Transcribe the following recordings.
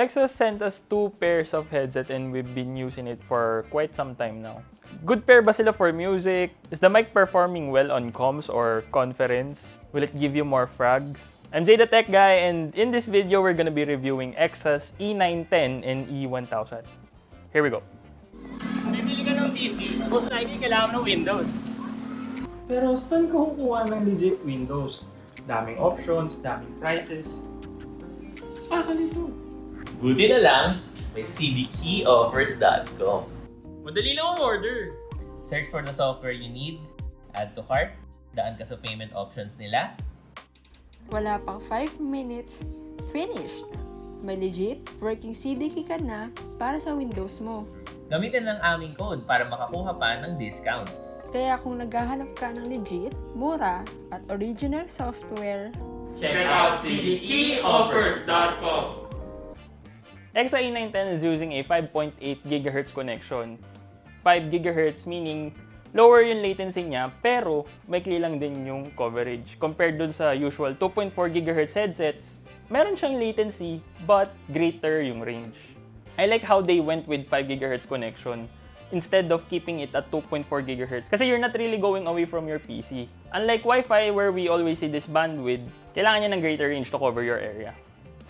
Exos sent us two pairs of headset and we've been using it for quite some time now. Good pair ba sila for music? Is the mic performing well on comms or conference? Will it give you more frags? I'm Jay the Tech Guy and in this video we're gonna be reviewing Exos E910 and E1000. Here we go. Bibili ka ng PC, most likely kailangan ng Windows. Pero saan ka kukuha ng legit Windows? Daming options, daming prices. Ah, nito. Buti na lang, may cdkeyoffers.com. Madali lang ang order. Search for the software you need, add to cart, daan ka sa payment options nila, Wala pang 5 minutes, finished! May legit working CDK ka na para sa Windows mo. gamitin ang aming code para makakuha pa ng discounts. Kaya kung naghahanap ka ng legit, mura, at original software, Check out cdkeyoffers.com Exa E910 is using a 5.8 GHz connection. 5 GHz meaning lower yung latency niya pero maikli lang din yung coverage. Compared dun sa usual 2.4 GHz headsets, meron siyang latency but greater yung range. I like how they went with 5 GHz connection instead of keeping it at 2.4 GHz kasi you're not really going away from your PC. Unlike Wi-Fi where we always see this bandwidth, kailangan niya ng greater range to cover your area.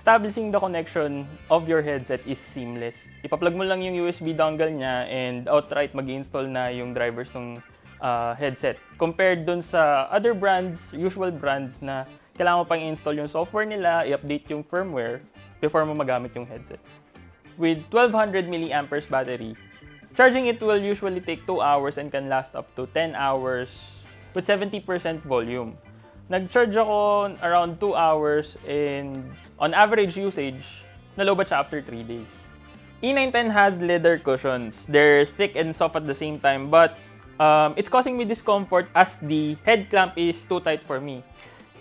Establishing the connection of your headset is seamless. Ipa-plug mo lang yung USB dongle niya and outright mag install na yung drivers ng uh, headset. Compared dun sa other brands, usual brands na kailangan mo pang install yung software nila, i-update yung firmware before mo magamit yung headset. With 1200 mAh battery, charging it will usually take 2 hours and can last up to 10 hours with 70% volume. Nag-charge ako around 2 hours and on average usage, nalobat siya after 3 days. E910 has leather cushions. They're thick and soft at the same time, but um, it's causing me discomfort as the head clamp is too tight for me.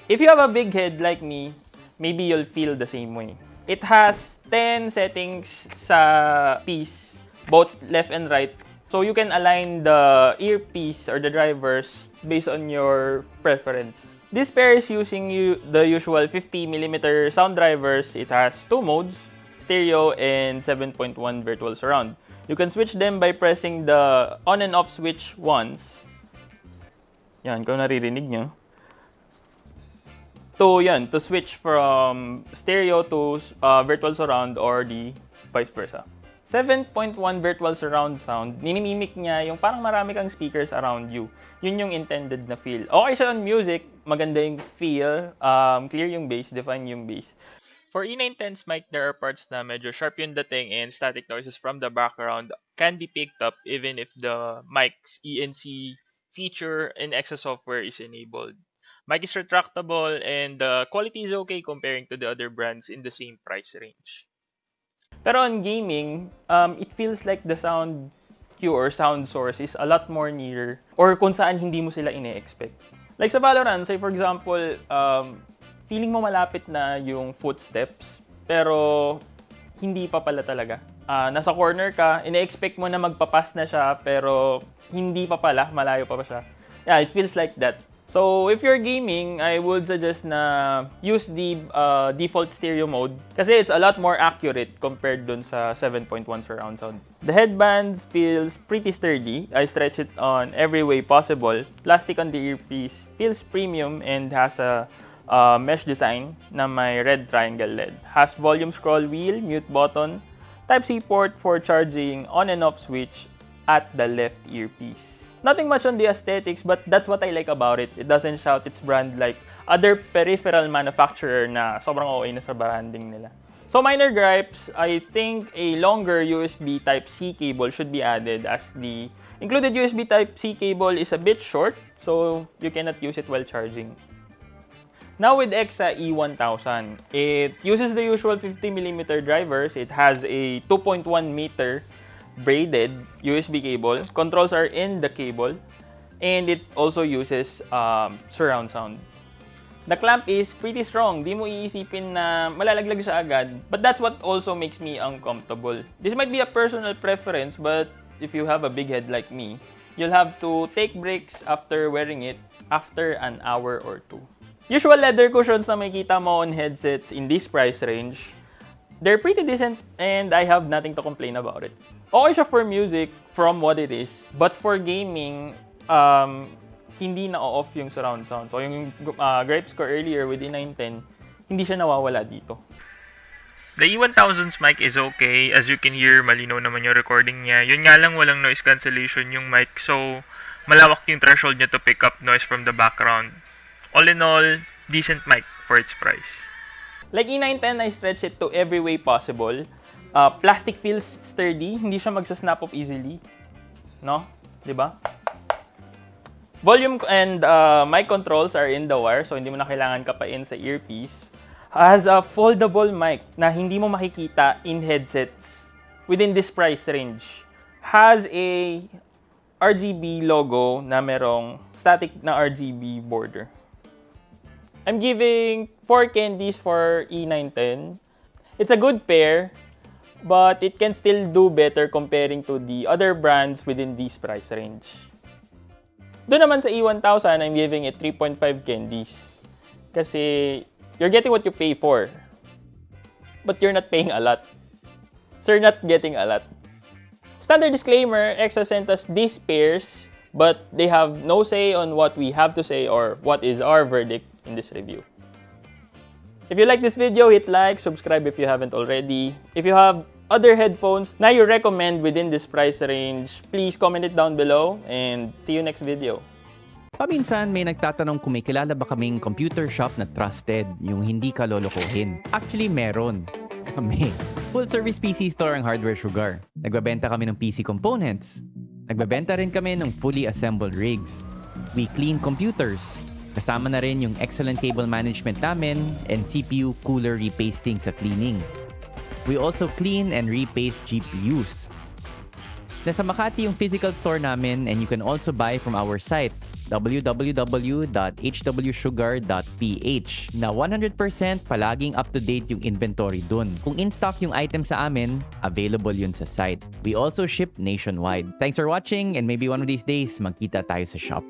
If you have a big head like me, maybe you'll feel the same way. It has 10 settings sa piece, both left and right. So you can align the earpiece or the drivers based on your preference. This pair is using the usual 50mm sound drivers. It has two modes, stereo and 7.1 virtual surround. You can switch them by pressing the on and off switch once. Yan, kung naririnig nyo. To yan, to switch from stereo to uh, virtual surround or the vice versa. 7.1 virtual surround sound, ninimimik niya yung parang marami kang speakers around you. Yun yung intended na feel. Okay siya on music, maganda yung feel, um, clear yung bass, define yung bass. For E910's mic, there are parts na medyo sharp yung dating and static noises from the background can be picked up even if the mic's ENC feature in Exa software is enabled. Mic is retractable and the quality is okay comparing to the other brands in the same price range. Pero on gaming, um, it feels like the sound cue or sound source is a lot more near or kung saan hindi mo sila ine-expect. Like sa Valorant, say for example, um, feeling mo malapit na yung footsteps, pero hindi pa pala talaga. Ah, nasa corner ka, ine-expect mo na magpapas na siya, pero hindi pa pala, malayo pa pa siya. Yeah, it feels like that. So, if you're gaming, I would suggest na use the uh, default stereo mode kasi it's a lot more accurate compared dun sa 7.1 surround sound. The headbands feels pretty sturdy. I stretch it on every way possible. Plastic on the earpiece feels premium and has a uh, mesh design na may red triangle LED. Has volume scroll wheel, mute button, Type-C port for charging on and off switch at the left earpiece. Nothing much on the aesthetics, but that's what I like about it. It doesn't shout its brand like other peripheral manufacturer na sobrang okay na sa branding nila. So minor gripes, I think a longer USB Type-C cable should be added as the included USB Type-C cable is a bit short, so you cannot use it while charging. Now with Exa E1000, it uses the usual 50mm drivers. It has a 2.1 meter braided USB cable. Controls are in the cable. And it also uses um, surround sound. The clamp is pretty strong. Di mo iisipin na malalaglag siya agad. But that's what also makes me uncomfortable. This might be a personal preference, but if you have a big head like me, you'll have to take breaks after wearing it after an hour or two. Usual leather cushions na makikita mo on headsets in this price range, they're pretty decent and I have nothing to complain about it. Okay siya for music from what it is, but for gaming, um, hindi na off yung surround sound. So yung uh, gripes ko earlier with E910, hindi siya nawawala dito. The E1000's mic is okay. As you can hear, malinaw naman yung recording niya. Yun nga lang, walang noise cancellation yung mic. So, malawak yung threshold niya to pick up noise from the background. All in all, decent mic for its price. Like E910, I stretch it to every way possible. Uh, plastic feels sturdy, hindi siya magsasnap off easily. No? 'Di ba? Volume and uh, mic controls are in the wire, so hindi mo na kailangan kapain sa earpiece. Has a foldable mic na hindi mo makikita in headsets within this price range. Has a RGB logo na merong static na RGB border. I'm giving 4 candies for E910. It's a good pair, but it can still do better comparing to the other brands within this price range. Doon naman sa E1000, I'm giving it 3.5 candies. Kasi you're getting what you pay for. But you're not paying a lot. So you're not getting a lot. Standard disclaimer, Exa sent us these pairs, but they have no say on what we have to say or what is our verdict in this review. If you like this video, hit like, subscribe if you haven't already. If you have other headphones na you recommend within this price range, please comment it down below and see you next video. Paminsan may nagtatanong kung may kilala ba kaming computer shop na trusted, yung hindi ka lolokohin. Actually, meron. Kami. Full service PC store ang Hardware Sugar. Nagbabenta kami ng PC components. Nagbabenta rin kami ng fully assembled rigs. We clean computers. Kasama na rin yung excellent cable management namin and CPU cooler repasting sa cleaning. We also clean and repaste GPUs. Nasa Makati yung physical store namin and you can also buy from our site www.hwsugar.ph na 100% palaging up-to-date yung inventory dun. Kung in-stock yung item sa amin, available yun sa site. We also ship nationwide. Thanks for watching and maybe one of these days magkita tayo sa shop.